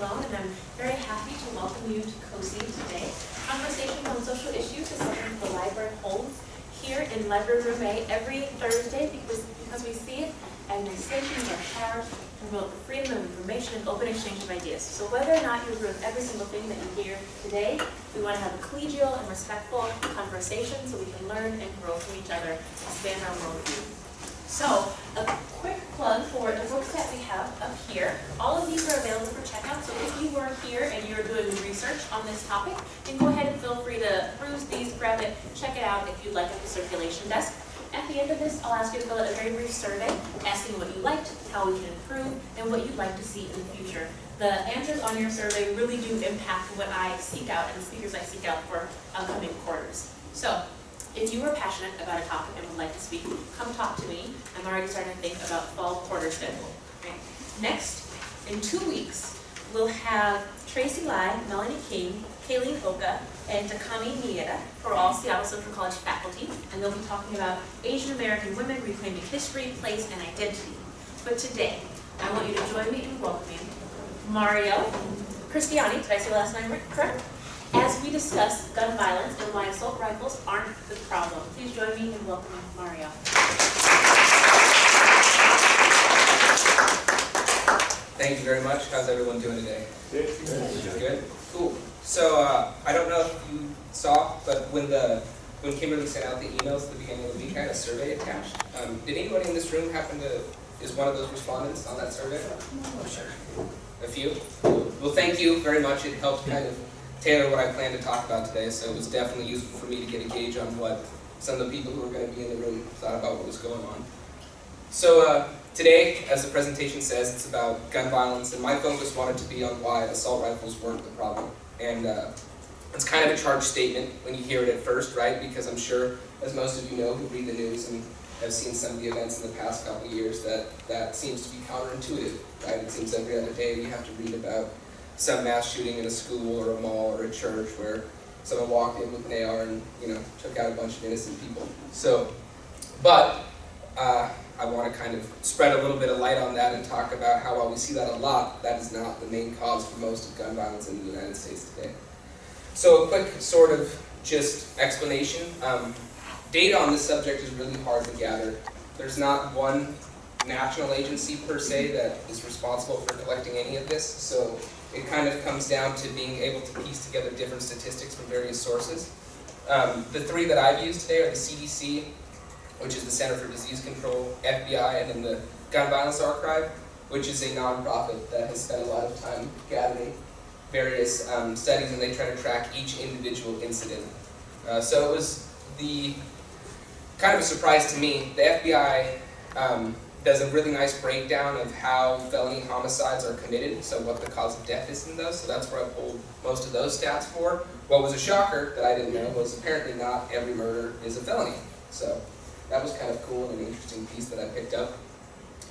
And I'm very happy to welcome you to COSI today. Conversations on Social Issues is something the library holds here in Library Room A every Thursday because, because we see it and administrations are charged to promote freedom of information and open exchange of ideas. So whether or not you agree with every single thing that you hear today, we want to have a collegial and respectful conversation so we can learn and grow from each other, expand our worldview. So, a quick plug for the books that we have up here. All of these are available for checkout, so if you were here and you're doing research on this topic, then go ahead and feel free to peruse these, grab it, check it out if you'd like at the circulation desk. At the end of this, I'll ask you to fill out a very brief survey, asking what you liked, how we can improve, and what you'd like to see in the future. The answers on your survey really do impact what I seek out and the speakers I seek out for upcoming quarters. So, if you are passionate about a topic and would like to speak, come talk to me. I'm already starting to think about fall quarter schedule. Right? Next, in two weeks, we'll have Tracy Lai, Melanie King, Kayleen Oka, and Takami Mieta, who are all Seattle Central College faculty, and they'll be talking about Asian American women reclaiming history, place, and identity. But today, I want you to join me in welcoming Mario Cristiani, did I say last name correct? As we discuss gun violence and why assault rifles aren't the problem. Please join me in welcoming Mario. Thank you very much. How's everyone doing today? Good. Good. Cool. So uh, I don't know if you saw, but when the when Kimberly sent out the emails at the beginning of the week, I had a survey attached. Um, did anybody in this room happen to is one of those respondents on that survey? Oh, sure. A few. Well, thank you very much. It helped kind of tailor what I plan to talk about today, so it was definitely useful for me to get a gauge on what some of the people who were going to be in the room thought about what was going on. So uh, today, as the presentation says, it's about gun violence, and my focus wanted to be on why assault rifles weren't the problem. And uh, it's kind of a charged statement when you hear it at first, right? Because I'm sure, as most of you know who read the news and have seen some of the events in the past couple of years, that that seems to be counterintuitive, right? It seems every other day you have to read about some mass shooting in a school or a mall or a church where someone walked in with an AR and you know took out a bunch of innocent people. So, but uh, I want to kind of spread a little bit of light on that and talk about how while we see that a lot, that is not the main cause for most of gun violence in the United States today. So a quick sort of just explanation. Um, data on this subject is really hard to gather. There's not one national agency per se that is responsible for collecting any of this. So it kind of comes down to being able to piece together different statistics from various sources. Um, the three that I've used today are the CDC, which is the Center for Disease Control, FBI, and then the Gun Violence Archive, which is a nonprofit that has spent a lot of time gathering various um, studies and they try to track each individual incident. Uh, so it was the kind of a surprise to me. The FBI um, does a really nice breakdown of how felony homicides are committed, so what the cause of death is in those, so that's where I pulled most of those stats for. What was a shocker that I didn't know was apparently not every murder is a felony. So that was kind of cool and an interesting piece that I picked up.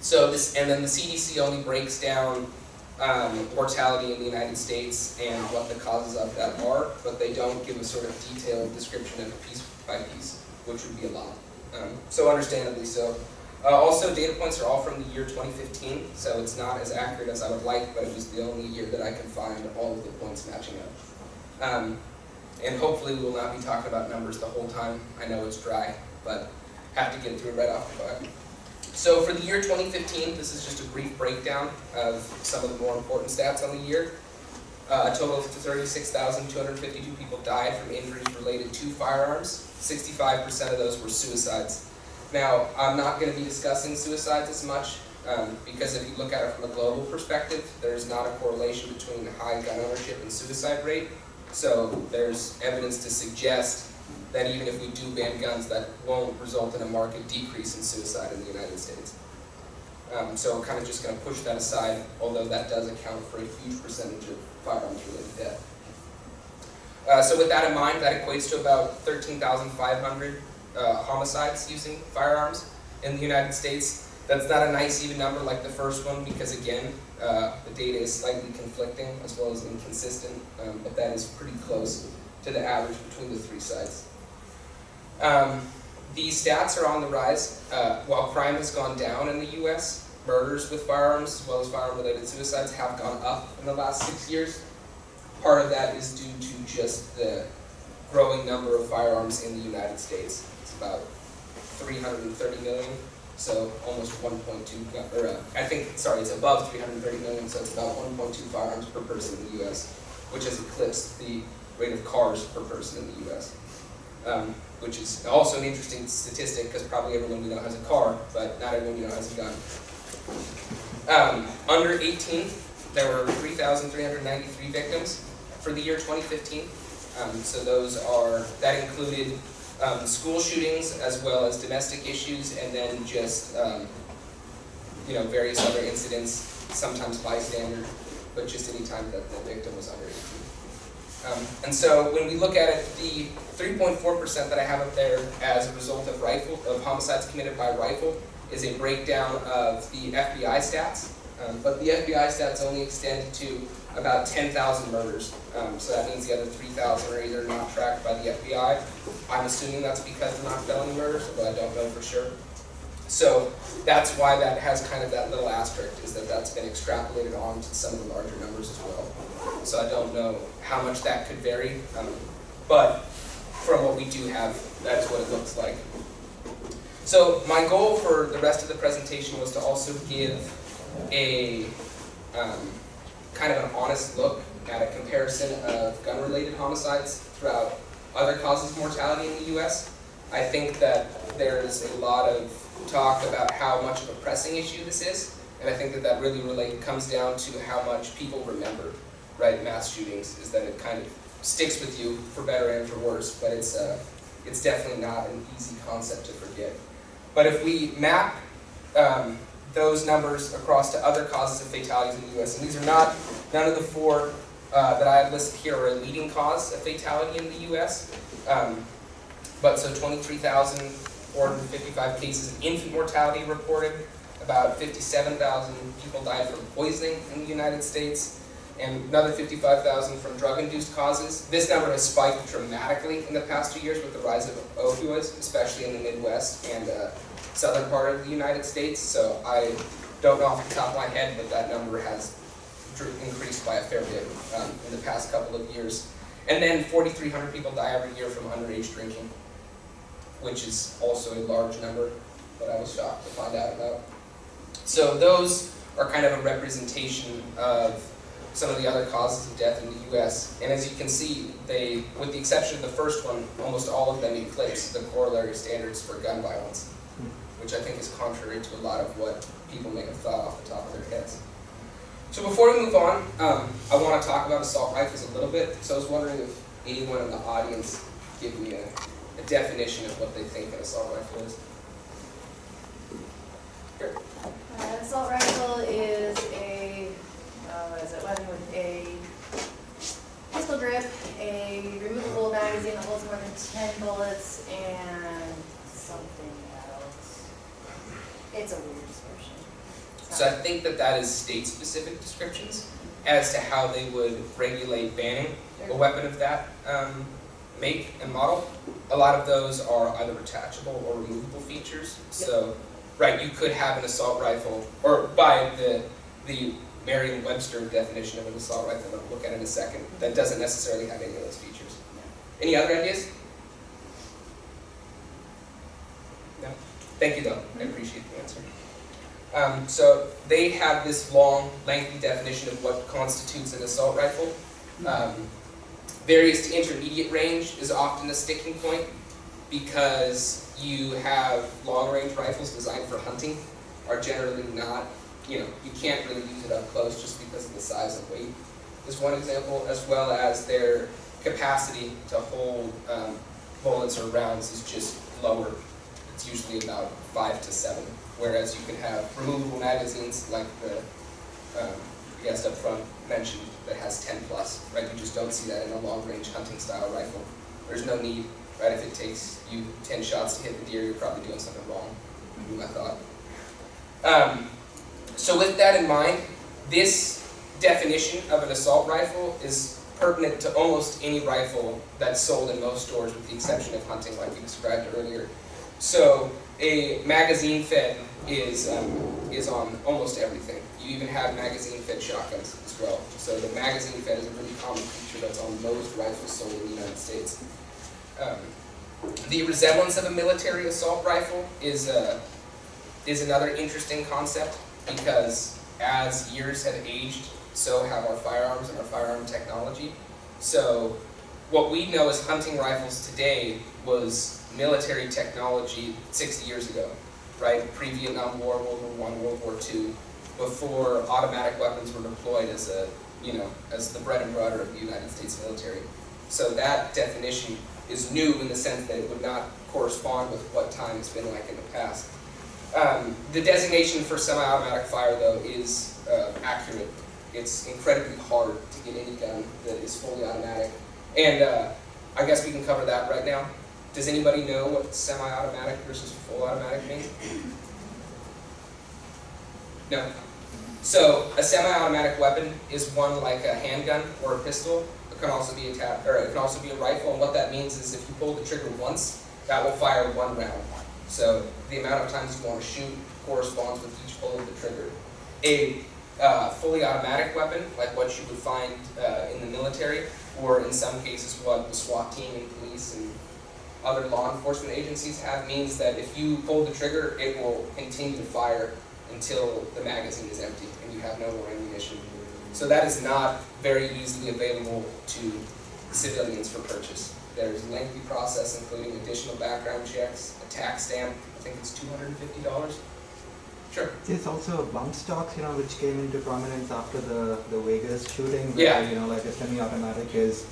So this, and then the CDC only breaks down um, mortality in the United States and what the causes of that are, but they don't give a sort of detailed description of piece by piece, which would be a lot. Um, so understandably so. Uh, also, data points are all from the year 2015, so it's not as accurate as I would like, but it was the only year that I can find all of the points matching up. Um, and hopefully we will not be talking about numbers the whole time. I know it's dry, but have to get through it right off the bat. So for the year 2015, this is just a brief breakdown of some of the more important stats on the year. Uh, a total of 36,252 people died from injuries related to firearms. 65% of those were suicides. Now, I'm not going to be discussing suicides as much um, because if you look at it from a global perspective, there's not a correlation between high gun ownership and suicide rate. So there's evidence to suggest that even if we do ban guns, that won't result in a marked decrease in suicide in the United States. Um, so I'm kind of just going to push that aside, although that does account for a huge percentage of firearms-related death. Uh, so with that in mind, that equates to about 13,500 uh, homicides using firearms in the United States. That's not a nice even number like the first one because again, uh, the data is slightly conflicting as well as inconsistent, um, but that is pretty close to the average between the three sides. Um, these stats are on the rise. Uh, while crime has gone down in the U.S., murders with firearms as well as firearm-related suicides have gone up in the last six years. Part of that is due to just the growing number of firearms in the United States. About 330 million, so almost 1.2, gun- or uh, I think, sorry, it's above 330 million, so it's about 1.2 firearms per person in the U.S., which has eclipsed the rate of cars per person in the U.S. Um, which is also an interesting statistic because probably everyone we know has a car, but not everyone we know has a gun. Um, under 18, there were 3,393 victims for the year 2015. Um, so those are, that included um, school shootings as well as domestic issues and then just, um, you know, various other incidents, sometimes bystander, but just any time that the victim was under 18. Um, and so when we look at it, the 3.4% that I have up there as a result of rifle, of homicides committed by rifle is a breakdown of the FBI stats. Um, but the FBI stats only extend to about 10,000 murders. Um, so that means the other 3,000 are either not tracked by the FBI. I'm assuming that's because they're not felony murders, but I don't know for sure. So that's why that has kind of that little asterisk, is that that's been extrapolated on to some of the larger numbers as well. So I don't know how much that could vary, um, but from what we do have, that's what it looks like. So my goal for the rest of the presentation was to also give a um, kind of an honest look at a comparison of gun-related homicides throughout other causes of mortality in the U.S. I think that there's a lot of talk about how much of a pressing issue this is, and I think that that really relate, comes down to how much people remember, right, mass shootings, is that it kind of sticks with you for better and for worse, but it's, uh, it's definitely not an easy concept to forget. But if we map um, those numbers across to other causes of fatalities in the U.S., and these are not, none of the four uh, that I have listed here are a leading cause of fatality in the U.S., um, but so 23,455 cases of infant mortality reported, about 57,000 people died from poisoning in the United States, and another 55,000 from drug-induced causes. This number has spiked dramatically in the past two years with the rise of opioids, especially in the Midwest and uh, southern part of the United States. So I don't know off the top of my head, but that number has increased by a fair bit um, in the past couple of years. And then 4,300 people die every year from underage drinking, which is also a large number that I was shocked to find out about. So those are kind of a representation of some of the other causes of death in the U.S. And as you can see, they, with the exception of the first one, almost all of them eclipse the corollary standards for gun violence, which I think is contrary to a lot of what people may have thought off the top of their heads. So before we move on, um, I want to talk about assault rifles a little bit. So I was wondering if anyone in the audience give me a, a definition of what they think an assault rifle is. Uh, assault rifle is a, uh, what is it, weapon with a pistol grip, a removable magazine that holds more than ten bullets, and something. It's a weird description. So I think that that is state-specific descriptions as to how they would regulate banning a weapon of that um, make and model. A lot of those are either attachable or removable features. So, right, you could have an assault rifle, or by the the Merriam-Webster definition of an assault rifle that we'll look at in a second, that doesn't necessarily have any of those features. Any other ideas? No. Thank you, though. I appreciate the answer. Um, so they have this long, lengthy definition of what constitutes an assault rifle. Um, various to intermediate range is often a sticking point because you have long-range rifles designed for hunting are generally not, you know, you can't really use it up close just because of the size and weight is one example, as well as their capacity to hold um, bullets or rounds is just lower. It's usually about five to seven, whereas you can have removable magazines like the um, guest up front mentioned that has 10 plus, right? You just don't see that in a long-range hunting style rifle. There's no need, right? If it takes you 10 shots to hit the deer, you're probably doing something wrong, would be my thought. Um, so with that in mind, this definition of an assault rifle is pertinent to almost any rifle that's sold in most stores with the exception of hunting like we described earlier. So a magazine-fed is, um, is on almost everything. You even have magazine-fed shotguns as well. So the magazine-fed is a really common feature that's on most rifles sold in the United States. Um, the resemblance of a military assault rifle is, uh, is another interesting concept because as years have aged, so have our firearms and our firearm technology. So what we know as hunting rifles today was military technology 60 years ago, right? Pre-Vietnam War, World War One, World War Two, before automatic weapons were deployed as a, you know, as the bread and butter of the United States military. So that definition is new in the sense that it would not correspond with what time it's been like in the past. Um, the designation for semi-automatic fire, though, is uh, accurate. It's incredibly hard to get any gun that is fully automatic. And uh, I guess we can cover that right now. Does anybody know what semi-automatic versus full automatic means? No. So a semi-automatic weapon is one like a handgun or a pistol. It can also be a tap, or it can also be a rifle. And what that means is if you pull the trigger once, that will fire one round. So the amount of times you want to shoot corresponds with each pull of the trigger. A uh, fully automatic weapon, like what you would find uh, in the military, or in some cases what the SWAT team and police and other law enforcement agencies have, means that if you pull the trigger, it will continue to fire until the magazine is empty and you have no more ammunition. So that is not very easily available to civilians for purchase. There's a lengthy process including additional background checks, a tax stamp, I think it's $250. Sure. There's also bump stocks, you know, which came into prominence after the, the Vegas shooting. Yeah. Where, you know, like a semi-automatic is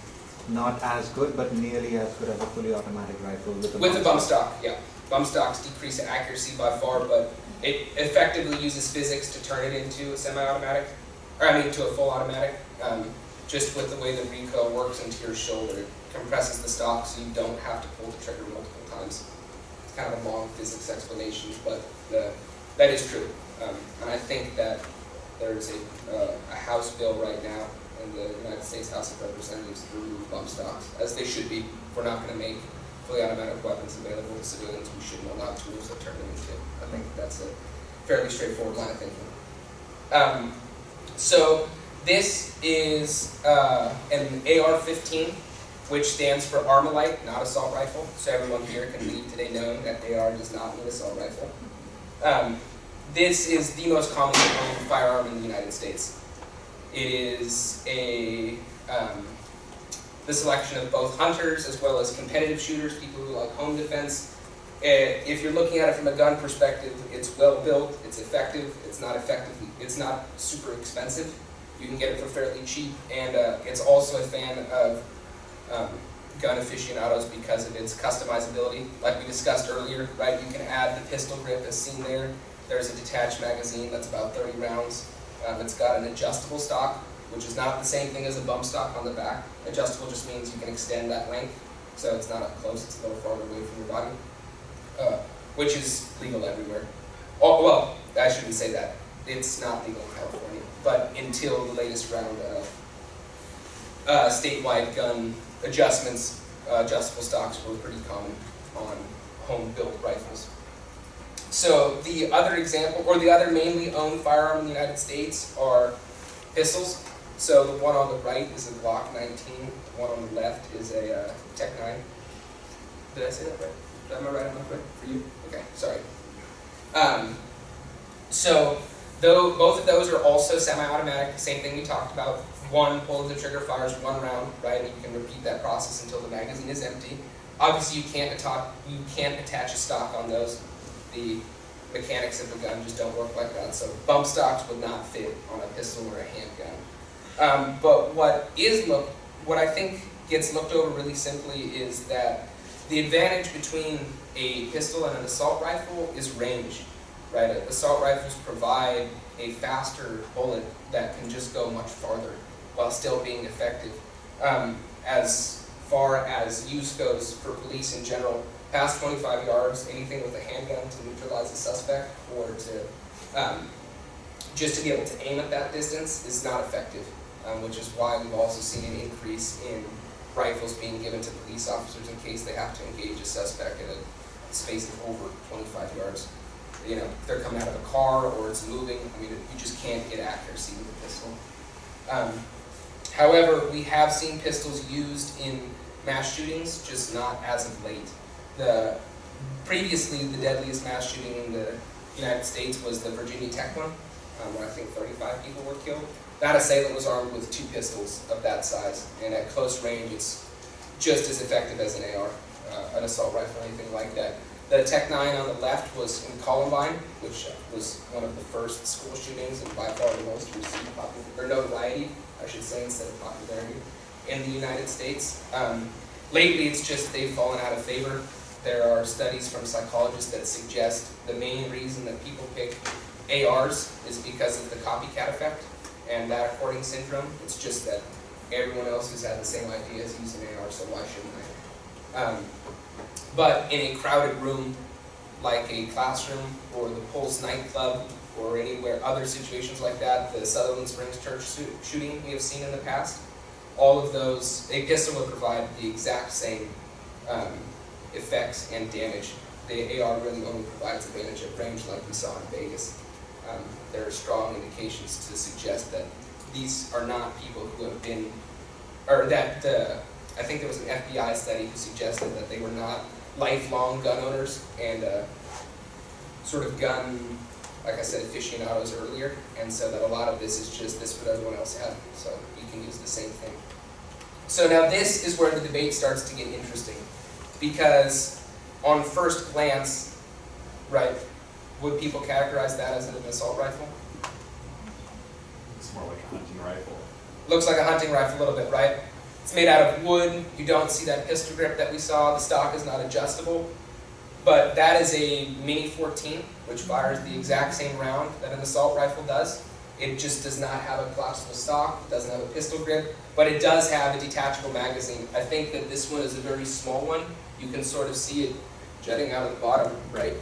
not as good, but nearly as good as a fully automatic rifle with a With a bump bump stock, yeah. Bump stocks decrease accuracy by far, but it effectively uses physics to turn it into a semi-automatic, or I mean to a full automatic. Um, just with the way the recoil works into your shoulder, it compresses the stock so you don't have to pull the trigger multiple times. It's kind of a long physics explanation, but the, that is true. Um, and I think that there's a, uh, a House bill right now in the United States House of Representatives to remove bump stocks, as they should be. We're not going to make fully automatic weapons available to civilians. We shouldn't allow tools that turn them into. I think that's a fairly straightforward line of thinking. Um, so this is uh, an AR-15, which stands for Armalite, not assault rifle. So everyone here can leave today knowing that AR does not mean assault rifle. Um, this is the most commonly owned firearm in the United States. It is a um, the selection of both hunters as well as competitive shooters, people who like home defense. Uh, If you're looking at it from a gun perspective, it's well built, it's effective, it's not effective, it's not super expensive. You can get it for fairly cheap, and uh, it's also a fan of um, gun aficionados because of its customizability. Like we discussed earlier, right? You can add the pistol grip as seen there. There's a detached magazine that's about 30 rounds. Um, it's got an adjustable stock, which is not the same thing as a bump stock on the back. Adjustable just means you can extend that length, so it's not up close, it's a little farther away from your body, uh, which is legal everywhere. Oh, well, I shouldn't say that. It's not legal in California, but until the latest round of uh, statewide gun adjustments, uh, adjustable stocks were pretty common on home-built rifles. So the other example, or the other mainly owned firearm in the United States are pistols. So the one on the right is a Glock 19, the one on the left is a uh, TEC-9. Did I say that right? Am I right on that right for you? Okay, sorry. Um, so though both of those are also semi-automatic, same thing we talked about. One pull of the trigger fires one round, right? And you can repeat that process until the magazine is empty. Obviously, you can't attach you can't attach a stock on those. The mechanics of the gun just don't work like that. So bump stocks would not fit on a pistol or a handgun. Um, but what is look, what I think gets looked over really simply is that the advantage between a pistol and an assault rifle is range, right? Assault rifles provide a faster bullet that can just go much farther while still being effective. Um, as far as use goes for police in general, past 25 yards, anything with a handgun to neutralize a suspect or to um, just to be able to aim at that distance is not effective, um, which is why we've also seen an increase in rifles being given to police officers in case they have to engage a suspect at a space of over 25 yards. you know, they're coming out of a car or it's moving, I mean, you just can't get accuracy with a pistol. Um, however, we have seen pistols used in mass shootings, just not as of late. The, previously, the deadliest mass shooting in the United States was the Virginia Tech one, um, where I think 35 people were killed. That assailant was armed with two pistols of that size, and at close range, it's just as effective as an AR, uh, an assault rifle, anything like that. The TEC-9 on the left was in Columbine, which was one of the first school shootings and by far the most received popular, or notoriety, I should say, instead of popularity, in the United States. Um, lately, it's just they've fallen out of favor. There are studies from psychologists that suggest the main reason that people pick ARs is because of the copycat effect and that according syndrome. It's just that everyone else has had the same idea as using AR, so why shouldn't I? Um, but in a crowded room, like a classroom or the Pulse nightclub or anywhere other situations like that, the Sutherland Springs church shooting we have seen in the past, all of those, a pistol would provide the exact same um, effects and damage. The AR really only provides advantage at range like we saw in Vegas. Um, there are strong indications to suggest that these are not people who have been, or that uh, I think there was an FBI study who suggested that they were not lifelong gun owners and uh, sort of gun, like I said, aficionados earlier, and so that a lot of this is just this what everyone else had, so you can use the same thing. So now this is where the debate starts to get interesting, because on first glance, right, would people categorize that as an assault rifle? It's more like a hunting rifle. Looks like a hunting rifle a little bit, right? It's made out of wood. You don't see that pistol grip that we saw. The stock is not adjustable. But that is a Mini 14, which fires the exact same round that an assault rifle does. It just does not have a collapsible stock. It doesn't have a pistol grip, but it does have a detachable magazine. I think that this one is a very small one. You can sort of see it jutting out of the bottom right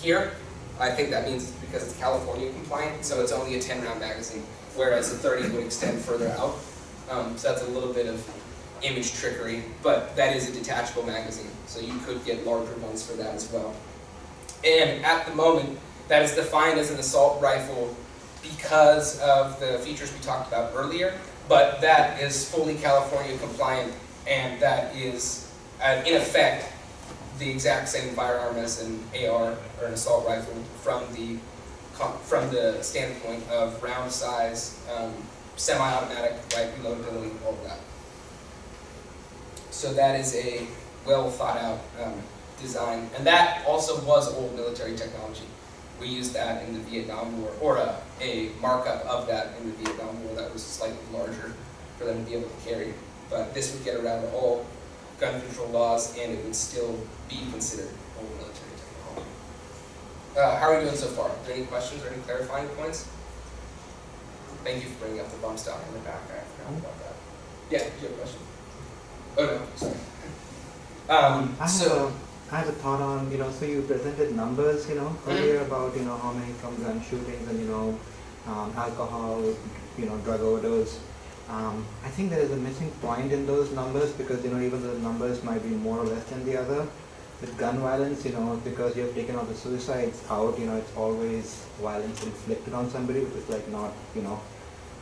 here. I think that means because it's California compliant, so it's only a 10 round magazine, whereas the 30 would extend further out. Um, so that's a little bit of image trickery, but that is a detachable magazine, so you could get larger ones for that as well. And at the moment, that is defined as an assault rifle because of the features we talked about earlier, but that is fully California compliant, and that is, uh, in effect, the exact same firearm as an AR or an assault rifle from the from the standpoint of round size, um, semi-automatic, right, reloadability, all of that. So that is a well thought out um, design, and that also was old military technology. We used that in the Vietnam War, or a, a markup of that in the Vietnam War that was slightly larger for them to be able to carry. But this would get around all gun control laws, and it would still be considered old military technology. Uh, how are we doing so far? Are there any questions or any clarifying points? Thank you for bringing up the bump stock in the back. I forgot about that. Yeah, did you have a question? Oh no, sorry. Um, I have so, a, I have a thought on, you know, so you presented numbers, you know, earlier about, you know, how many from gun shootings and, you know, um, alcohol, you know, drug overdose. Um, I think there is a missing point in those numbers because, you know, even the numbers might be more or less than the other, with gun violence, you know, because you have taken all the suicides out, you know, it's always violence inflicted on somebody, which is like not, you know,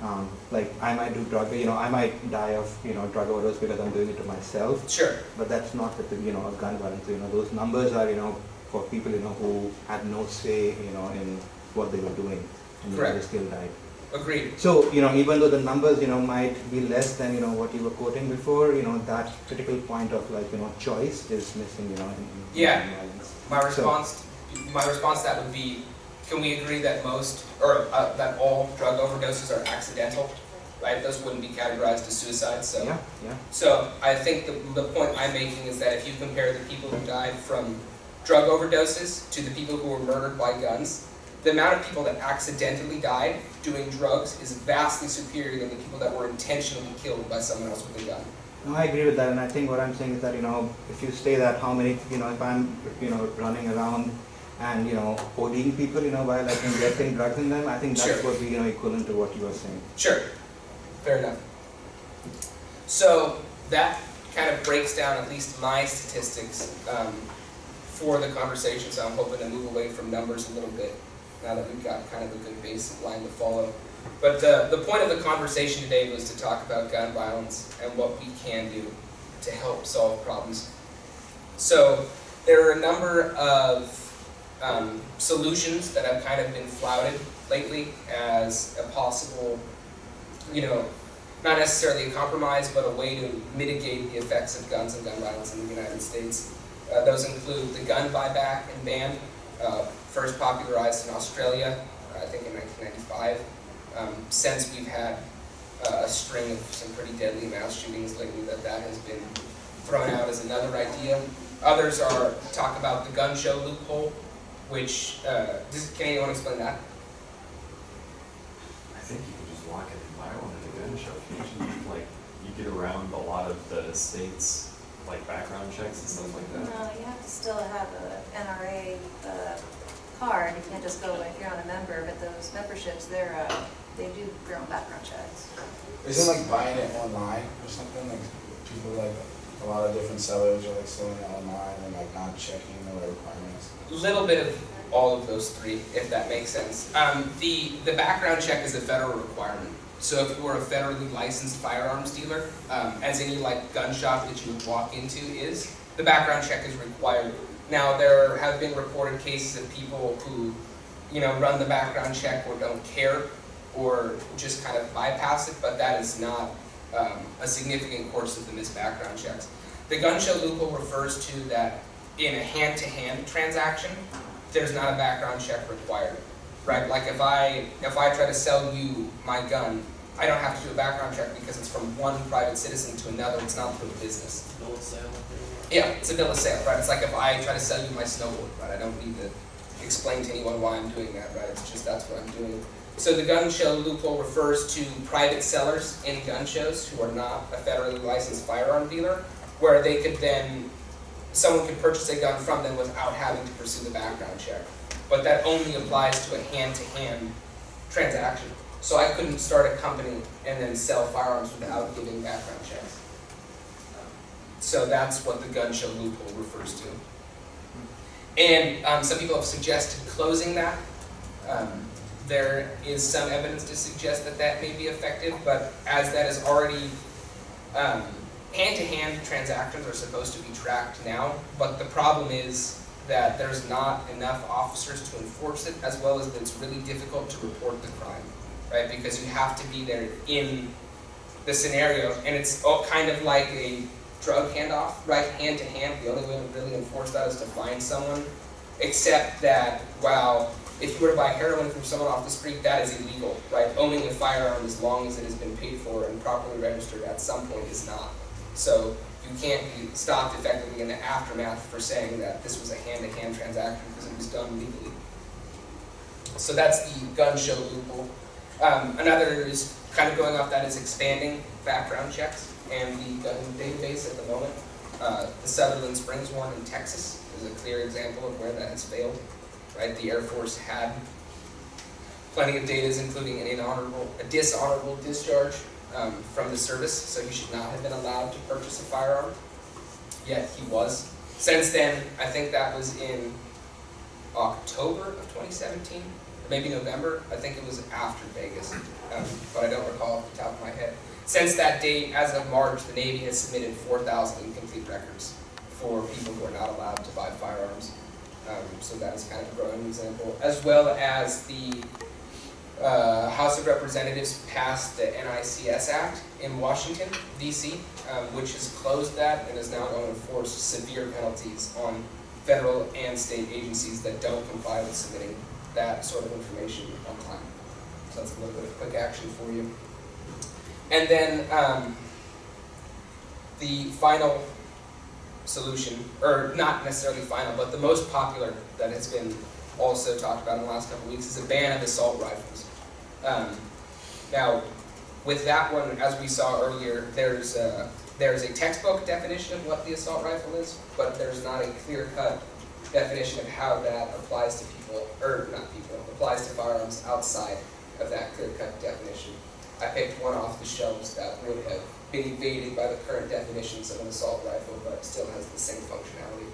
um, like I might do drug, you know, I might die of, you know, drug overdose because I'm doing it to myself. sure, But that's not the, you know, gun violence, you know, those numbers are, you know, for people, you know, who had no say, you know, in what they were doing. And know, they still died. agreed. So, you know, even though the numbers, you know, might be less than, you know, what you were quoting before, you know, that critical point of like, you know, choice is missing, you know, in, in Yeah. gun violence. My So- response, my response to that would be, can we agree that most, or uh, that all drug overdoses are accidental? Right, those wouldn't be categorized as suicides, so. Yeah, yeah. So I think the, the point I'm making is that if you compare the people who died from drug overdoses to the people who were murdered by guns, the amount of people that accidentally died doing drugs is vastly superior than the people that were intentionally killed by someone else with a gun. No, I agree with that, and I think what I'm saying is that, you know, if you say that how many, you know, if I'm, you know, running around and, you know, ODing people, you know, while like injecting drugs in them, I think that's Sure. what we, you know, equivalent to what you were saying. Sure, fair enough. So that kind of breaks down at least my statistics um, for the conversation, so I'm hoping to move away from numbers a little bit now that we've got kind of a good baseline to follow. But uh, the point of the conversation today was to talk about gun violence and what we can do to help solve problems. So there are a number of um, solutions that have kind of been flouted lately as a possible, you know, not necessarily a compromise, but a way to mitigate the effects of guns and gun violence in the United States. Uh, those include the gun buyback and ban, uh, first popularized in Australia, uh, I think in 1995. Um, since we've had uh, a string of some pretty deadly mass shootings lately, that that has been thrown out as another idea. Others are talk about the gun show loophole, which uh, does, can anyone explain that? I think you can just walk in and buy one at a gun show. Usually, like, you get around a lot of the states, like background checks and stuff like that. No, you have to still have a NRA uh, card, you can't just go if you're not a member, but those memberships, they're, uh, they do their own background checks. Isn't like buying it online or something, like people like, a lot of different sellers are like selling online and like not checking the requirements? A little bit of all of those three, if that makes sense. Um, the, the background check is a federal requirement. So if you are a federally licensed firearms dealer, um, as any like gun shop that you would walk into is, the background check is required. Now, there have been reported cases of people who, you know, run the background check or don't care, or just kind of bypass it, but that is not um, a significant course of the missed background checks. The gun show loophole refers to that in a hand-to-hand transaction, there's not a background check required, right? Like if I, if I try to sell you my gun, I don't have to do a background check because it's from one private citizen to another, it's not through a business. Bill of sale. Yeah, it's a bill of sale, right? It's like if I try to sell you my snowboard, right? I don't need to explain to anyone why I'm doing that, right? It's just that's what I'm doing. So the gun show loophole refers to private sellers in gun shows who are not a federally licensed firearm dealer, where they could then, someone could purchase a gun from them without having to pursue the background check. But that only applies to a hand-to-hand transaction. So I couldn't start a company and then sell firearms without giving background checks. So that's what the gun show loophole refers to. And um, some people have suggested closing that. Um, there is some evidence to suggest that that may be effective, but as that is already, um, hand-to-hand transactions are supposed to be tracked now, but the problem is that there's not enough officers to enforce it, as well as that it's really difficult to report the crime, right? Because you have to be there in the scenario, and it's all kind of like a drug handoff, right, hand to hand. The only way to really enforce that is to find someone, except that, wow, if you were to buy heroin from someone off the street, that is illegal, right? Owning a firearm as long as it has been paid for and properly registered at some point is not. So you can't be stopped effectively in the aftermath for saying that this was a hand-to-hand transaction because it was done legally. So that's the gun show loophole. Um, another is kind of going off that is expanding background checks and the gun database at the moment. Uh, the Sutherland Springs one in Texas is a clear example of where that has failed. Right, the Air Force had plenty of data, including an inhonorable, a dishonorable discharge um, from the service, so he should not have been allowed to purchase a firearm. Yet he was. Since then, I think that was in October of 2017, or maybe November. I think it was after Vegas, um, but I don't recall off the top of my head. Since that date, as of March, the Navy has submitted 4,000 incomplete records for people who are not allowed to buy firearms. Um, so that is kind of a growing example, as well as the uh, House of Representatives passed the NICS Act in Washington, D.C., um, which has closed that and is now going to enforce severe penalties on federal and state agencies that don't comply with submitting that sort of information on time. So that's a little bit of quick action for you. And then um, the final solution, or not necessarily final, but the most popular that has been also talked about in the last couple weeks is a ban of assault rifles. Um, now, with that one, as we saw earlier, there's a, there's a textbook definition of what the assault rifle is, but there's not a clear-cut definition of how that applies to people, or not people, applies to firearms outside of that clear-cut definition. I picked one off the shelves that would have been evaded by the current definitions of an assault rifle, but still has the same functionality.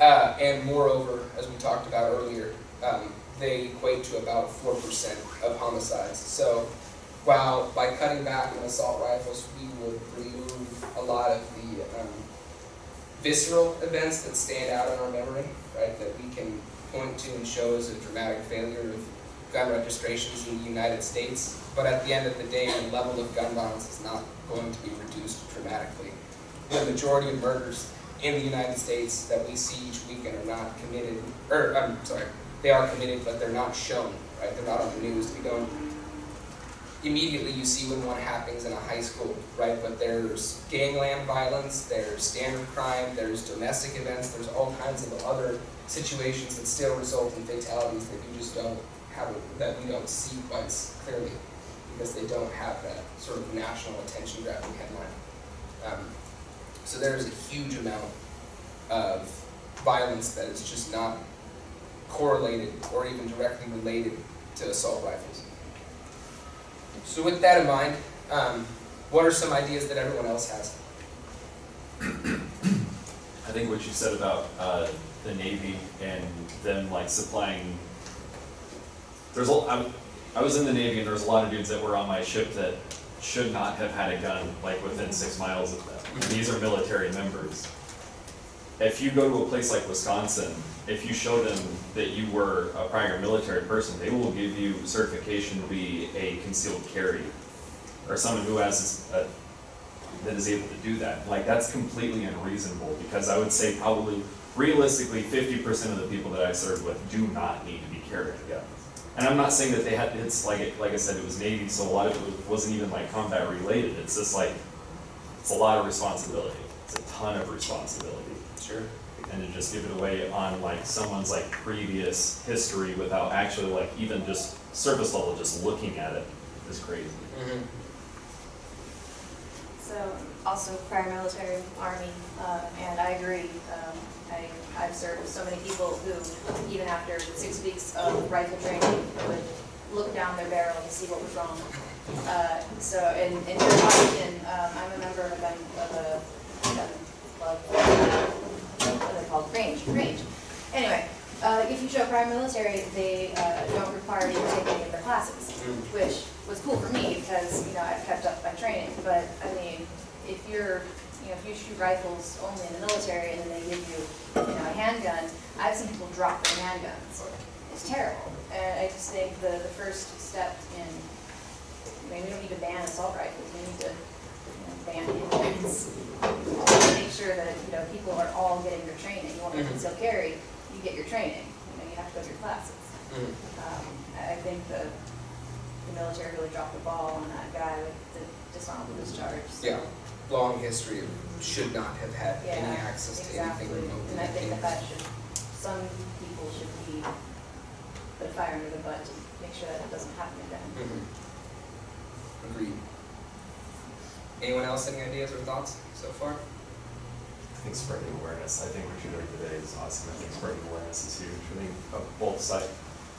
Uh, and moreover, as we talked about earlier, um, they equate to about four percent of homicides. So while by cutting back on assault rifles, we would remove a lot of the um, visceral events that stand out in our memory, right? That we can point to and show as a dramatic failure of gun registrations in the United States. But at the end of the day, the level of gun violence is not going to be reduced dramatically. The majority of murders in the United States that we see each weekend are not committed, or I'm sorry, they are committed, but they're not shown, right? They're not on the news. We don't immediately you see when one happens in a high school, right? But there's gangland violence, there's standard crime, there's domestic events, there's all kinds of other situations that still result in fatalities that you just don't have, that we don't see quite as clearly because they don't have that sort of national attention grabbing headline. Um, so there is a huge amount of violence that is just not correlated or even directly related to assault rifles. So with that in mind, um, what are some ideas that everyone else has? I think what you said about uh, the Navy and them like supplying, there's a, I, I was in the Navy and there was a lot of dudes that were on my ship that should not have had a gun like within six miles of them. Mm-hmm. These are military members. If you go to a place like Wisconsin, if you show them that you were a prior military person, they will give you certification to be a concealed carry or someone who has a, uh, that is able to do that. Like that's completely unreasonable because I would say probably realistically fifty percent of the people that I served with do not need to be carrying guns. And I'm not saying that they had, it's like, it- like I said, it was Navy, so a lot of it was- wasn't even like combat related. It's just like, it's a lot of responsibility. It's a ton of responsibility. Sure. And to just give it away on like someone's like previous history without actually like even just surface level, just looking at it is crazy. Mm-hmm. So, also prior military, army, uh, and I agree. Um, I, I've served with so many people who, even after six weeks of rifle training, would look down their barrel to see what was wrong. Uh, so, in, in Washington, um, I'm a member of a, of a club, what are they called, range, range. Anyway, uh, if you show prior military, they, uh, don't require you to take any of their classes which was cool for me because, you know, I've kept up my training, but I mean, if you're, you know, if you shoot rifles only in the military and then they give you, you know, a handgun, I've seen people drop their handguns. It's terrible, and I just think the, the first step in, I mean, we don't need to ban assault rifles, we need to, you know, ban handguns. Make sure that, you know, people are all getting their training, you want to conceal carry, you get your training, you know, you have to go to your classes. Mm-hmm. Um, I I think the, the military really dropped the ball on that guy with the dishonorable discharge. so- Yeah. Long history of should not have had any Yeah, access to anything remotely. And I think that that should, some people should be put a fire under the butt to make sure that it doesn't happen again. Mhm. Agreed. Anyone else, any ideas or thoughts so far? I think spreading awareness, I think what you're doing today is awesome, I think spreading awareness is huge, I think uh, both sides,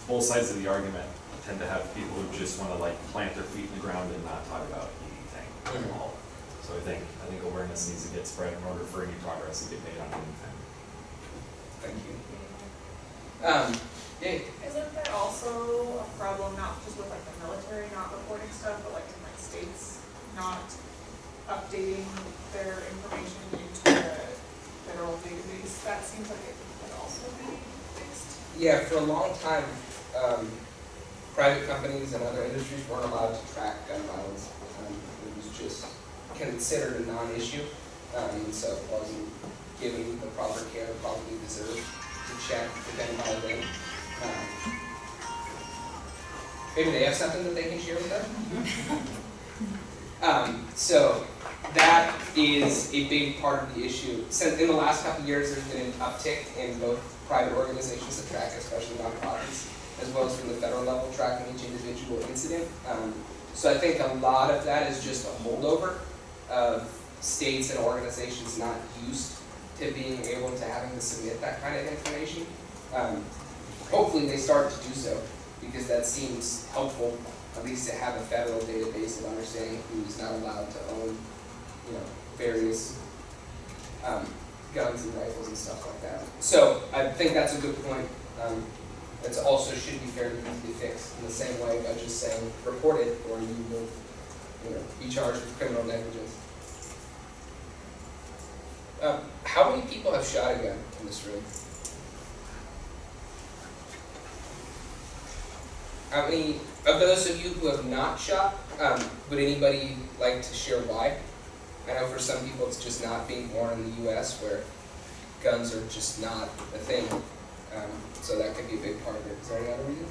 both sides of the argument tend to have people who just wanna like plant their feet in the ground and not talk about anything at Mhm. all. So I think, I think awareness needs to get spread in order for any progress to get made on anything. Thank you. Um, yeah, Isn't there also a problem not just with like the military not reporting stuff, but like in like states not updating their information into the federal database? That seems like it could also be fixed. Yeah, for a long time, um, private companies and other industries weren't allowed to track gun violence. Um, it was just considered a non-issue, um, so it wasn't given the proper care probably deserved to check if anybody did. Um, Maybe they have something that they can share with us? Um, so, that is a big part of the issue. Since in the last couple of years, there's been an uptick in both private organizations that track, especially nonprofits, as well as from the federal level tracking each individual incident. Um, so I think a lot of that is just a holdover of states and organizations not used to being able to having to submit that kind of information. Um, hopefully they start to do so, because that seems helpful, at least to have a federal database of understanding who's not allowed to own, you know, various, um, guns and rifles and stuff like that. So I think that's a good point. Um, it also should be fairly easy to fix in the same way by just saying, report it, or you will, you know, be charged with criminal negligence. Um, how many people have shot a gun in this room? How many, of those of you who have not shot, um, would anybody like to share why? I know for some people it's just not being born in the US where guns are just not a thing. Um, so that could be a big part of it. Is there any other reason?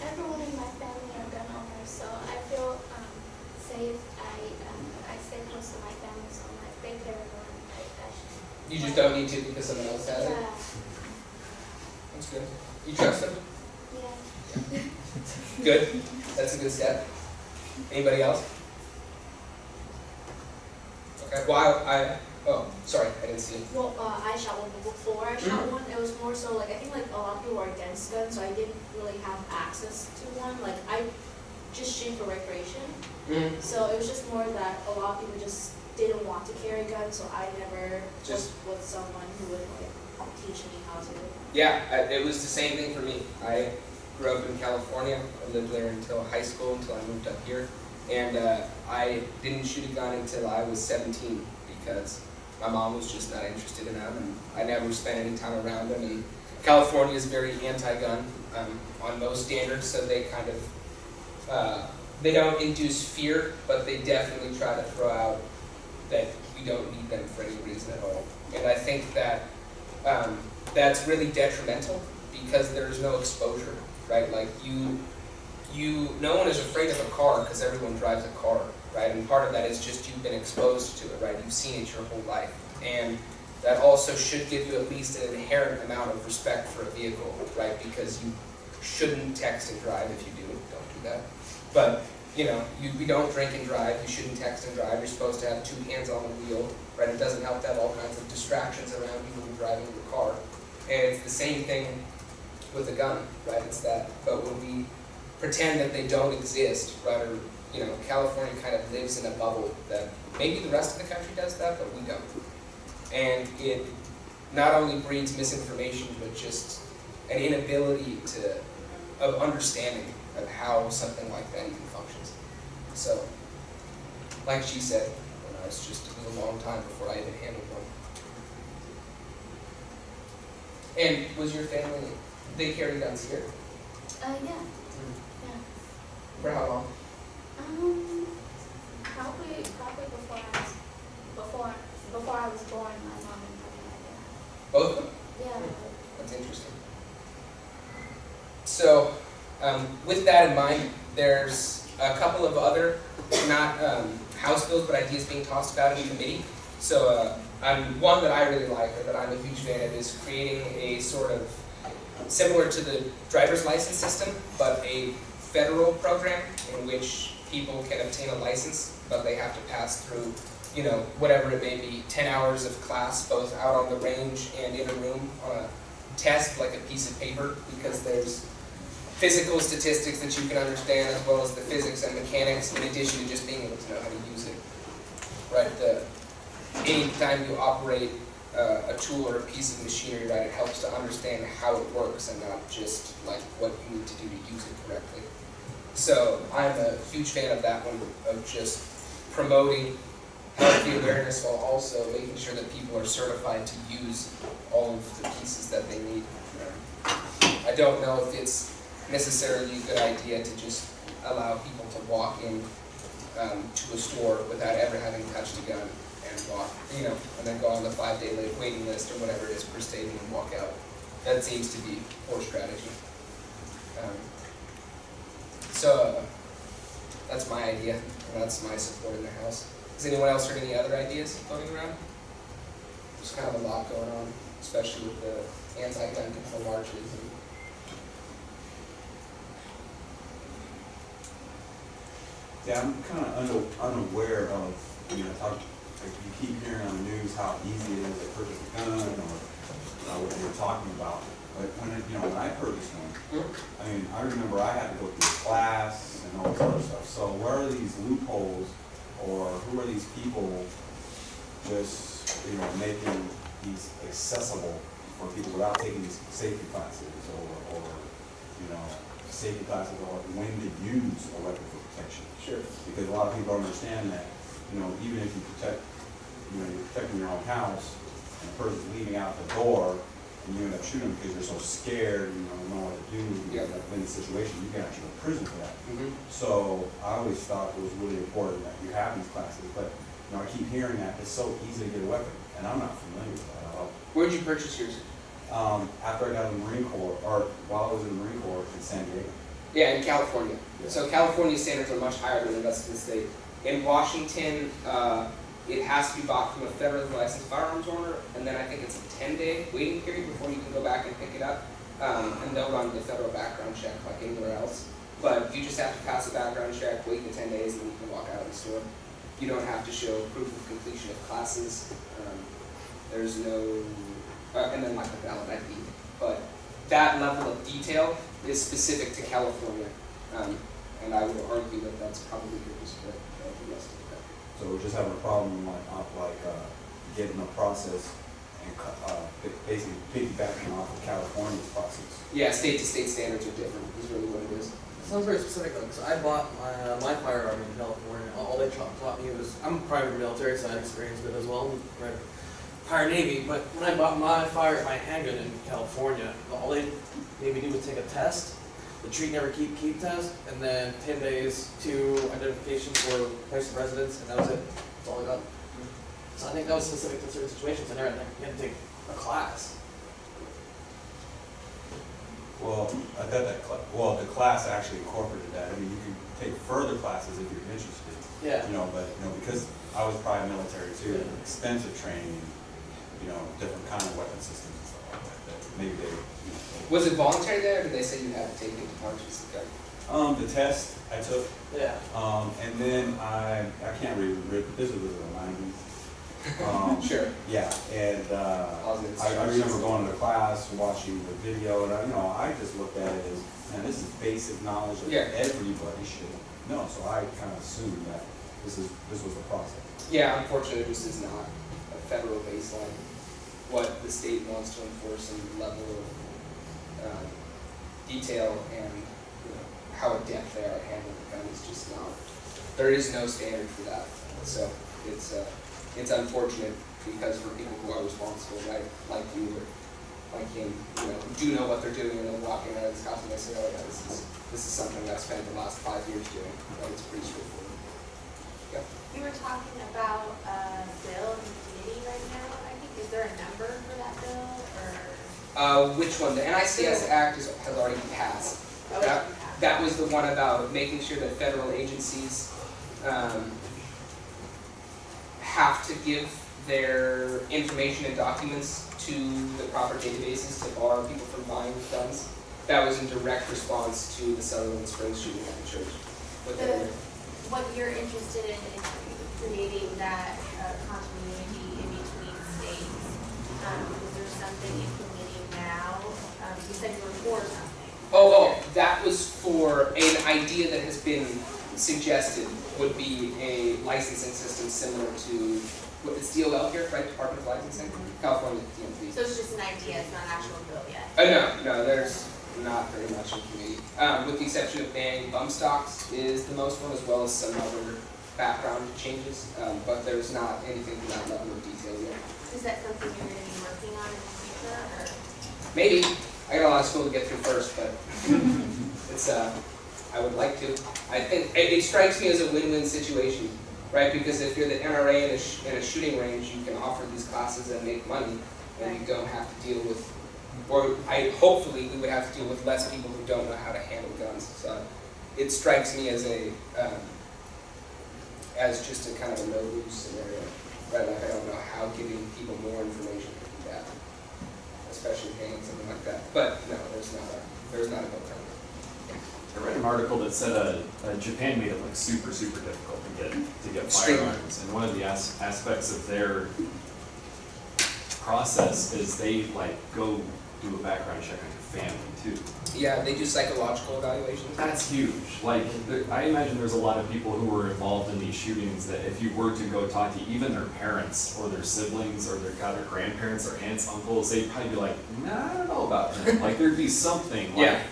Everyone in my family are gun owners, so I feel um, safe. I um, I stay close to my family, so I'm like, they carry one. Like, I should. You just don't need to because someone else has it? Yeah, That's good. You trust them? yeah. Good. That's a good step. Anybody else? Okay, well, I, I- oh, sorry, I didn't see it. Well, uh, I shot one before I shot one. It was more so like I think like a lot of people are against guns, so I didn't really have access to one. Like I just shoot for recreation, Mm, so it was just more that a lot of people just didn't want to carry guns, so I never Just- was with someone who would like teach me how to. Yeah, it was the same thing for me. I grew up in California. I lived there until high school, until I moved up here. And uh, I didn't shoot a gun until I was 17 because my mom was just not interested in them, and I never spent any time around them. And California is very anti-gun um, on most standards, so they kind of uh, they don't induce fear, but they definitely try to throw out that we don't need them for any reason at all. And I think that um, that's really detrimental because there's no exposure, right? Like you, you, no one is afraid of a car because everyone drives a car, right? And part of that is just you've been exposed to it, right? You've seen it your whole life. And that also should give you at least an inherent amount of respect for a vehicle, right? Because you shouldn't text and drive if you do, don't do that. But, you know, you, we don't drink and drive, you shouldn't text and drive, you're supposed to have two hands on the wheel, right? It doesn't help to have all kinds of distractions around you when you're driving your car. And it's the same thing with a gun, right? It's that, but when we pretend that they don't exist, right, or, you know, California kind of lives in a bubble that maybe the rest of the country does that, but we don't. And it not only breeds misinformation, but just an inability to, of understanding of how something like that even functions. So, like she said, you know, it's just, it was a long time before I even handled one. And was your family, they carry guns here? Uh, yeah, yeah. For how long? Um, probably probably before I was before before I was born, my mom and my dad. Both of them? Yeah. That's interesting. So, um, with that in mind, there's a couple of other, not um, House bills, but ideas being tossed about in the committee. So, uh, um, one that I really like, or that I'm a huge fan of, is creating a sort of similar to the driver's license system, but a federal program in which people can obtain a license, but they have to pass through, you know, whatever it may be, 10 hours of class, both out on the range and in a room on a test, like a piece of paper, because there's physical statistics that you can understand as well as the physics and mechanics in addition to just being able to know how to use it. Right, the, anytime you operate uh, a tool or a piece of machinery, right, it helps to understand how it works and not just like what you need to do to use it correctly. So I'm a huge fan of that one, of just promoting healthy awareness while also making sure that people are certified to use all of the pieces that they need. I don't know if it's necessarily a good idea to just allow people to walk in um, to a store without ever having touched a gun and walk, you know, and then go on the five-day waiting list or whatever it is per stadium and walk out. That seems to be poor strategy. Um, so, uh, that's my idea, and that's my support in the House. Has anyone else heard any other ideas floating around? There's kind of a lot going on, especially with the anti-gun control marches and Yeah, I'm kind of unaware of, you know, how, like, you keep hearing on the news how easy it is to purchase a gun or, uh, what you're talking about. But when, it- you know, when I purchased one, I mean, I remember I had to go through class and all this other stuff. So where are these loopholes or who are these people just, you know, making these accessible for people without taking these safety classes or, or, you know, safety classes or when to use a weapon for protection. Sure. Because a lot of people don't understand that, you know, even if you protect, you know, you're protecting your own house, and a person's leaving out the door, and you end up shooting because you're so scared, you don't know what to do, you Yeah. end up in the situation, you can actually go to prison for that. Mhm. So I always thought it was really important that you have these classes, but, you know, I keep hearing that it's so easy to get a weapon, and I'm not familiar with that at all. Where'd you purchase yours? Um, after I got in the Marine Corps, or while I was in the Marine Corps in San Diego. Yeah, in California. Yeah. So California standards are much higher than the rest of the state. In Washington, uh, it has to be bought from a federally licensed firearms owner, and then I think it's a ten-day waiting period before you can go back and pick it up. Um, and they'll run the federal background check like anywhere else. But you just have to pass a background check, wait the ten days, and then you can walk out of the store. You don't have to show proof of completion of classes. Um, there's no, uh, and then like a valid ID. But that level of detail is specific to California. Um, and I would argue that that's probably the rest of the country. So we're just having a problem like, like, uh, getting the process and, uh, basically piggybacking off of California's process. Yeah, state to state standards are different, is really what it is. Sounds very specific though, because I bought my, uh, my firearm in California. All they taught, taught me was I'm a private military, so I had experience with it as well. Right, prior Navy, but when I bought my fire my handgun in California, all they made me do was take a test, the treat never keep keep test, and then ten days to identification for place of residence, and that was it. That's all I got. So I think that was specific to certain situations. and to, you had to take a class. Well, I bet that, well, the class actually incorporated that. I mean, you can take further classes if you're interested. Yeah. You know, but, you know, because I was private military too, extensive training, you know, different kind of weapon systems and stuff like that, that maybe they. Was it voluntary there, or did they say you had to take it to punches? Okay. Um, the test I took, Yeah. um, and then I, I can't read, read- this was in the nineties. Um, Sure. Yeah, and, uh, I, I remember going to class, watching the video, and I, you know, I just looked at it as, man, this is basic knowledge that Yeah. everybody should know, so I kind of assumed that this is, this was the process. Yeah, unfortunately, this is not a federal baseline. What the state wants to enforce and level of um, detail and you know, how adept they are at handling the gun is just not. There is no standard for that. So it's uh, it's unfortunate because for people who are responsible, right, like you or like him, you know, do know what they're doing and they're walking out of this house and they say, oh yeah, this is this is something that I've spent the last five years doing. Right? It's pretty straightforward. Yeah. You were talking about a bill in the committee right now, I think, is there a number for that bill, or? Uh, which one? The NICS Act is, has already passed. Oh, That, that was the one about making sure that federal agencies, um, have to give their information and documents to the proper databases to bar people from buying guns. That was in direct response to the Sutherland Springs shooting at the church. What The- What you're interested in, is creating that uh, continuity in between states. Um, is there something in committee now? Um, you said you were for something. Oh, oh, that was for an idea that has been suggested would be a licensing system similar to, what is DOL here, right, Department of Licensing? California DMV. So it's just an idea, it's not an actual bill yet? Uh, no, no, there's not very much in committee, um, with the exception of banning bump stocks is the most one, as well as some other background changes, um, but there's not anything to that level of detail yet. Is that something you're gonna be working on in the future, or? Maybe, I got a lot of school to get through first, but it's, uh, I would like to. I think, it, it strikes me as a win-win situation, right? Because if you're the NRA in a, sh- in a shooting range, you can offer these classes and make money, and you don't have to deal with, or I, hopefully, we would have to deal with less people who don't know how to handle guns. So it strikes me as a, um, as just a kind of a no-lose scenario, right? Like, I don't know how giving people more information especially paying something like that. But no, there's not a, there's not a bill coming. I read an article that said uh, uh, Japan made it like super, super difficult to get, to get firearms. And one of the as- aspects of their process is they like go do a background check on family too. Yeah, they do psychological evaluations. That's huge. Like, I imagine there's a lot of people who were involved in these shootings that if you were to go talk to even their parents or their siblings or their, God, their grandparents or aunts, uncles, they'd probably be like, nah, I don't know about him. Like, there'd be something like, Yeah.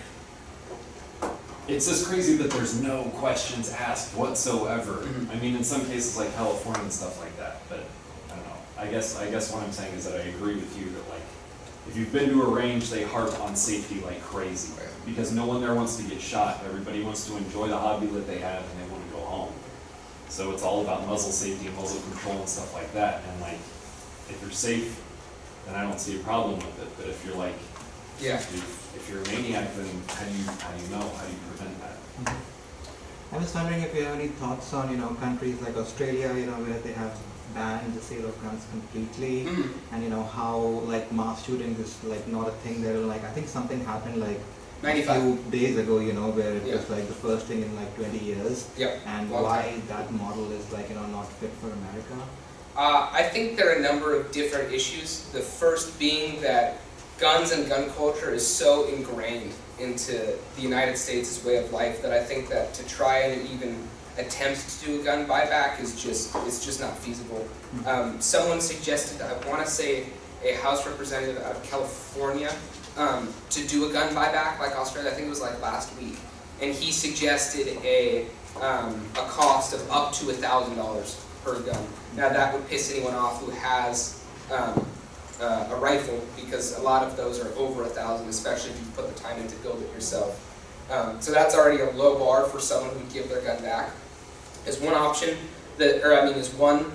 it's just crazy that there's no questions asked whatsoever. Mhm. I mean, in some cases like California and stuff like that, but I don't know. I guess, I guess what I'm saying is that I agree with you that like, if you've been to a range, they harp on safety like crazy. Because no one there wants to get shot, everybody wants to enjoy the hobby that they have and they wanna go home. So it's all about muzzle safety and muzzle control and stuff like that, and like, if you're safe, then I don't see a problem with it, but if you're like, Yeah. if, if you're a maniac, then how do you, how do you know, how do you prevent that? Mm-hmm. I was wondering if you have any thoughts on, you know, countries like Australia, you know, where they have banned the sale of guns completely, Mhm. and you know how like mass shootings is like not a thing there. Like I think something happened like a 95. few days ago, you know, where it Yeah. was like the first thing in like 20 years, Yep. and Long why that model is like you know not fit for America. Uh, I think there are a number of different issues. The first being that guns and gun culture is so ingrained into the United States' way of life that I think that to try and even attempt to do a gun buyback is just it's just not feasible. Um, someone suggested, I want to say, a House representative out of California um, to do a gun buyback like Australia. I think it was like last week, and he suggested a um, a cost of up to thousand dollars per gun. Now that would piss anyone off who has um, uh, a rifle because a lot of those are over a thousand, especially if you put the time in to build it yourself. Um, so that's already a low bar for someone who would give their gun back. Is one option that, or I mean, is one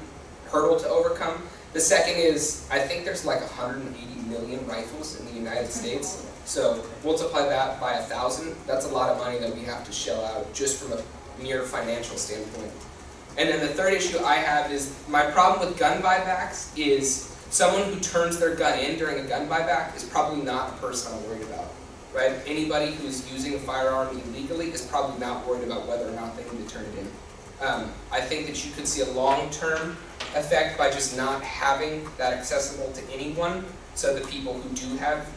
hurdle to overcome. The second is I think there's like 180 million rifles in the United States. So multiply that by a thousand. That's a lot of money that we have to shell out just from a mere financial standpoint. And then the third issue I have is my problem with gun buybacks is someone who turns their gun in during a gun buyback is probably not the person I'm worried about. Right? Anybody who's using a firearm illegally is probably not worried about whether or not they need to turn it in. Um, I think that you could see a long-term effect by just not having that accessible to anyone, so the people who do have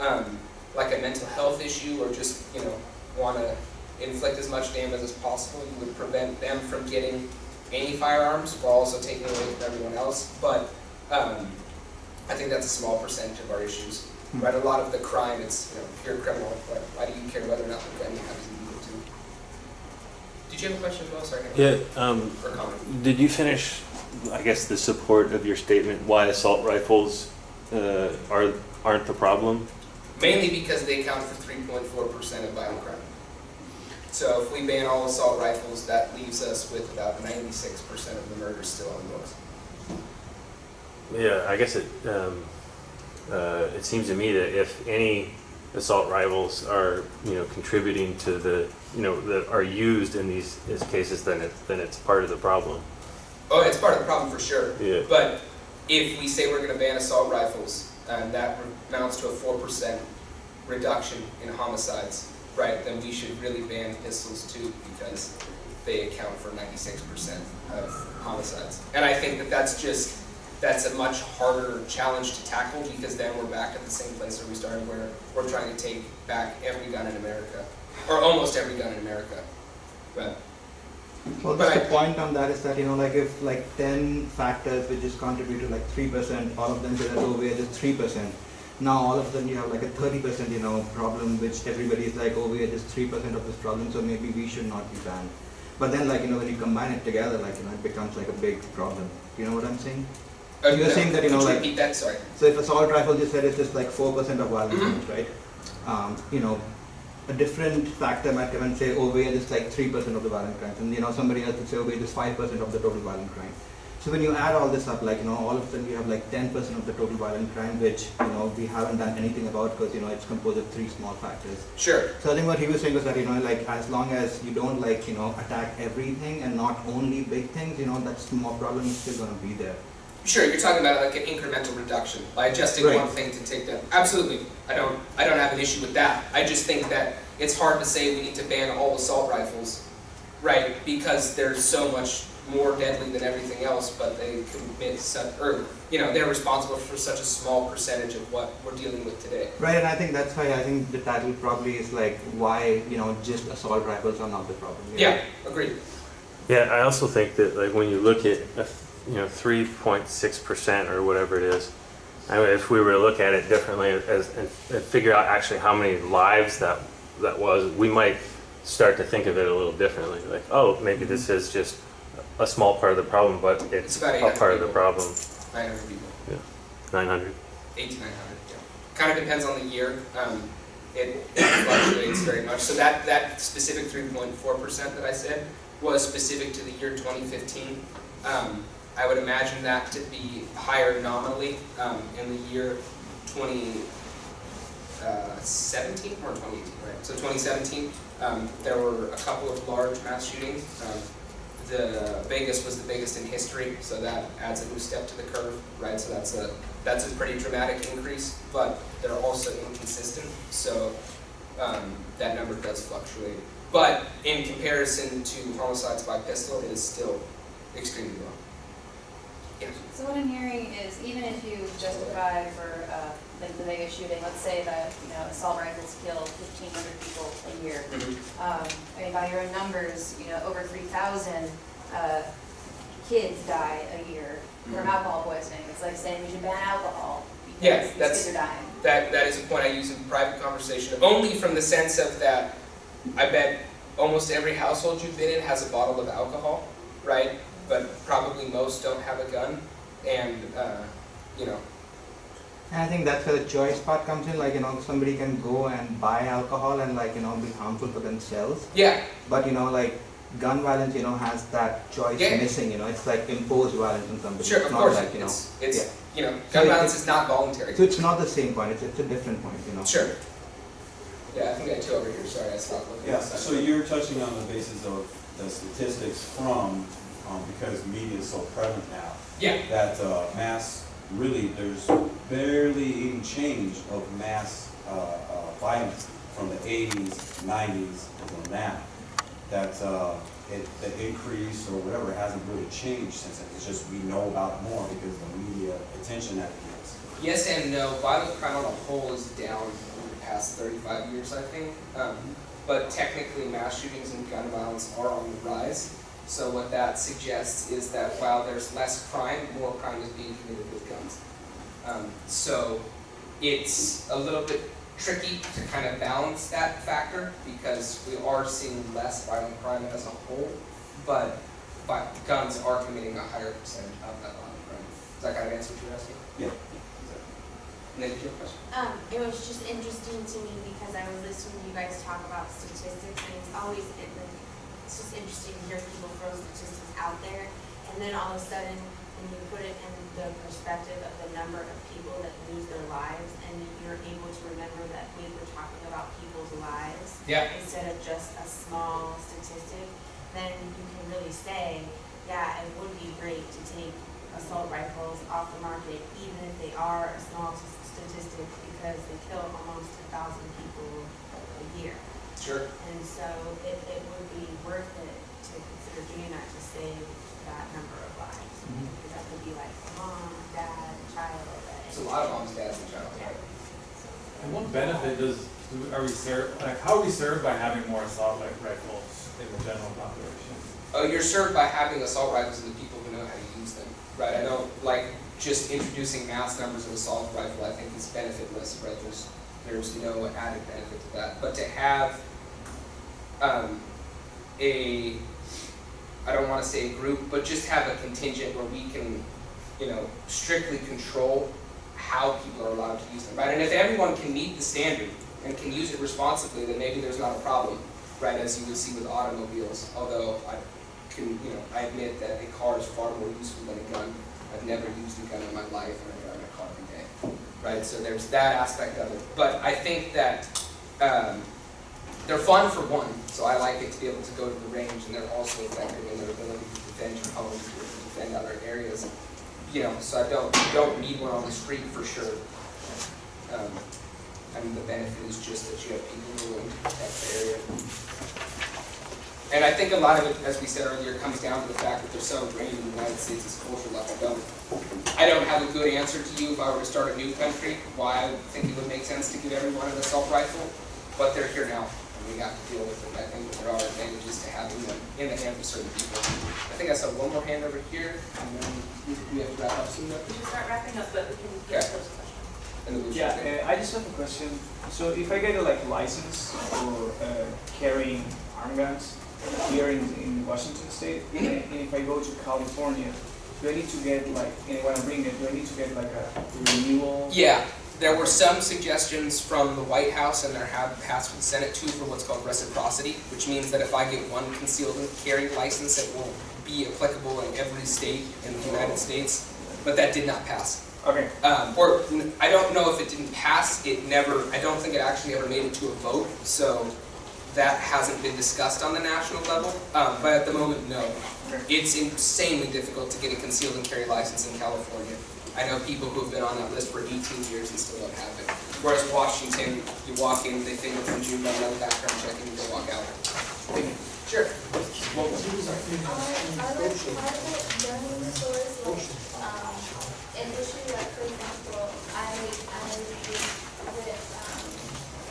um, like a mental health issue or just you know want to inflict as much damage as possible, you would prevent them from getting any firearms while also taking away from everyone else. But um, I think that's a small percentage of our issues. Right, a lot of the crime, it's you know pure criminal. But why do you care whether or not the gun you have is illegal too? Did you have a question as well? Sorry. Yeah, um, did you finish, I guess, the support of your statement, why assault rifles uh, are, aren't the problem? Mainly because they account for 3.4% of violent crime. So if we ban all assault rifles, that leaves us with about 96% of the murders still on the books. Yeah, I guess it, um, uh, it seems to me that if any assault rifles are, you know, contributing to the, you know, that are used in these, cases, then it, then it's part of the problem. Oh, it's part of the problem for sure. Yeah. But if we say we're going to ban assault rifles, and that amounts to a 4% reduction in homicides, right, then we should really ban pistols too because they account for 96% of homicides. And I think that that's just, that's a much harder challenge to tackle because then we're back at the same place where we started where we're trying to take back every gun in America, or almost every gun in America. But Well, But the I- point on that is that, you know, like if like ten factors which just contribute to like three percent, all of them say that, oh, we are just three percent. Now all of a sudden you have like a thirty percent, you know, problem which everybody is like, oh, we are just three percent of this problem, so maybe we should not be banned. But then like, you know, when you combine it together, like, you know, it becomes like a big problem. You know what I'm saying? uh, You're saying that, you know, like- that? Sorry. So if a assault rifle you said it's just like four percent of violent Mhm. crimes, right? Um, you know, a different factor might come and say, oh, we're just like three percent of the violent crimes, and you know, somebody else would say, oh, we're just five percent of the total violent crime. So when you add all this up, like you know, all of a sudden you have like ten percent of the total violent crime, which you know we haven't done anything about because you know it's composed of three small factors. Sure. So I think what he was saying was that you know, like as long as you don't like you know attack everything and not only big things, you know, that small problem is still going to be there. Sure, you're talking about like an incremental reduction by adjusting Right. one thing to take that. Absolutely, I don't, I don't have an issue with that. I just think that it's hard to say we need to ban all assault rifles, right? Because there's so much more deadly than everything else, but they commit such, or, you know, they're responsible for such a small percentage of what we're dealing with today. Right, and I think that's why I think the title probably is like why you know just assault rifles are not the problem. you know? Yeah, agreed. Yeah, I also think that like when you look at, a, you know, three point six percent or whatever it is, I mean, if we were to look at it differently as, and, and figure out actually how many lives that, that was, we might start to think of it a little differently. Like, oh, maybe this is just a small part of the problem, but it's It's a 800 part of the problem, Nine hundred people. Yeah, nine hundred. eight to nine hundred, yeah. Kind of depends on the year. Um, it fluctuates very much. So that, that specific three point four percent that I said was specific to the year twenty fifteen. Um, I would imagine that to be higher nominally, um, in the year twenty uh, or twenty eighteen, right? So twenty seventeen, um, there were a couple of large mass shootings. Um, the Vegas was the biggest in history, so that adds a new step to the curve, right? So that's a, that's a pretty dramatic increase, but they're also inconsistent, so um, that number does fluctuate. But in comparison to homicides by pistol, it is still extremely low. So what I'm hearing is even if you justify for uh, the the Vegas shooting, let's say that, you know, assault rifles kill fifteen hundred people a year. Um, I mean, by your own numbers, you know, over three thousand uh, kids die a year from Mhm. alcohol poisoning. It's like saying we should ban alcohol Yeah, because that's- kids are dying. That, that is a point I use in private conversation, only from the sense of that, I bet almost every household you've been in has a bottle of alcohol, right? But probably most don't have a gun, and, uh, you know, And I think that's where the choice part comes in. Like you know, somebody can go and buy alcohol and like you know be harmful for themselves. yeah, But you know, like gun violence, you know, has that choice Yeah. missing. You know, it's like imposed violence on somebody. sure, it's of not course, like you know. it's, it's, yeah. you know, gun it- violence it- is not voluntary. So it's not the same point. It's it's a different point. You know. Sure. Yeah, I think I had two over here, sorry, I stopped looking. Yeah, so you're touching on the basis of the statistics from, um, because media is so prevalent now, Yeah, that, uh, mass, really, there's barely any change of mass, uh, uh, violence from the eighties, nineties, until now. That, uh, it, the increase or whatever hasn't really changed since then, it's just we know about more because of the media attention that it gets. Yes and no. Violent crime on a whole is down over the past 35 years, I think. Um, but technically, mass shootings and gun violence are on the rise. So what that suggests is that while there's less crime, more crime is being committed with guns. Um, so it's a little bit tricky to kind of balance that factor because we are seeing less violent crime as a whole, but, but guns are committing a higher percentage of that violent crime. Does that kind of answer what you're asking? Yeah. And then did you have a question? Um, it was just interesting to me because I was listening to you guys talk about statistics and it's always, it, like, it's just interesting to hear people throw statistics out there. And then all of a sudden, when you put it in the perspective of the number of people that lose their lives and you're able to remember that we were talking about people's lives Yeah. instead of just a small statistic, then you can really say, yeah, it would be great to take assault rifles off the market, even if they are a small statistic, because they kill almost a thousand people a year. Sure. And so it, it would be worth it to consider doing that to save that number of lives. Mhm. Because that could be like mom, dad, child. It's a lot of moms, dads, and child. Yeah. And what benefit does, do- are we served, like, how are we served by having more assault like rifles in the general population? Oh, you're served by having assault rifles and the people who know how to use them, right? I don't, like, just introducing mass numbers of assault rifle, I think is benefitless, right? There's, there's no added benefit to that. But to have, um, a, I don't wanna say a group, but just have a contingent where we can, you know, strictly control how people are allowed to use them, right? And if everyone can meet the standard and can use it responsibly, then maybe there's not a problem, right, as you would see with automobiles, although I can, you know, I admit that a car is far more useful than a gun. I've never used a gun in my life drive a car every day, right? So there's that aspect of it. But I think that, um, they're fun for one, so I like it to be able to go to the range and they're also effective in their ability to defend your home, to defend other areas. You know, so I don't, don't need one on the street for sure. Um, I mean, the benefit is just that you have people willing to protect the area. And I think a lot of it, as we said earlier, comes down to the fact that they're so ingrained in the United States as a culture level. Don't, I don't have a good answer to you if I were to start a new country, why I think it would make sense to give everyone an assault rifle, but they're here now, and we have to deal with it. I think there are advantages to having them in the hands of certain people. I think I saw one more hand over here, and then we we have to wrap up soon, though. We should start wrapping up, but we can Okay. those questions. And then we should- Yeah, uh, I just have a question. So if I get a like license for uh, carrying arm guns here in, in Washington State, and and if I go to California, do I need to get like, and when I bring it, do I need to get like a renewal? Yeah, there were some suggestions from the White House and there have passed with the Senate too for what's called reciprocity, which means that if I get one concealed carry license, it will be applicable in every state in the United States, but that did not pass. Okay, Um, or, I don't know if it didn't pass, it never, I don't think it actually ever made it to a vote, so that hasn't been discussed on the national level, um, but at the moment, no. It's insanely difficult to get a concealed and carry license in California. I know people who've been on that list for eighteen years and still don't have it. Whereas Washington, you walk in, they fingerprint you, run another background check, and you can walk out. Sure. Are, are like private gun stores like, um, an issue, like for example, I, I was with, um,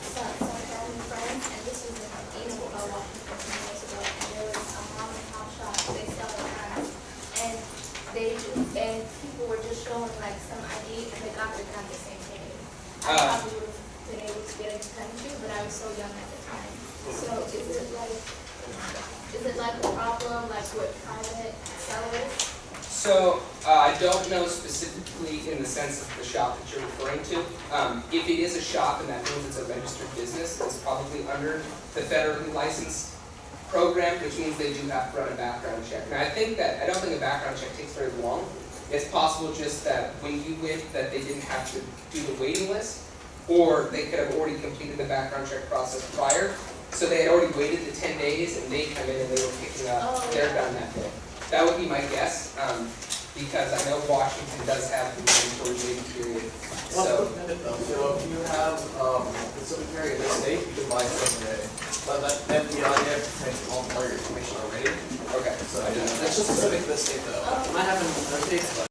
some, some family friends, and this was in East, uh, Washington, some years ago, and there was a mom and pop shop, they sell guns, and they, ju- and people were just showing like some ID, and they got their gun the same day. I Uh. would have been able to get gun too, but I was so young at the time, so is it like, is it like a problem, like with private sellers? So, uh, I don't know specifically in the sense of the shop that you're referring to. Um, if it is a shop and that means it's a registered business, it's probably under the federally licensed program, which means they do have to run a background check. And I think that, I don't think a background check takes very long. It's possible just that when you went, that they didn't have to do the waiting list, or they could have already completed the background check process prior. So they had already waited the ten days and they come in and they were picking up Oh, their yeah. gun that day. That would be my guess, um, because I know Washington does have the mandatory waiting period. So, quick minute so if you have, um, concealed carry in the state, you can buy some today. But that, then beyond, you have to take all all your information already, okay. so that's just a specific to this state though. It might happen in other states, but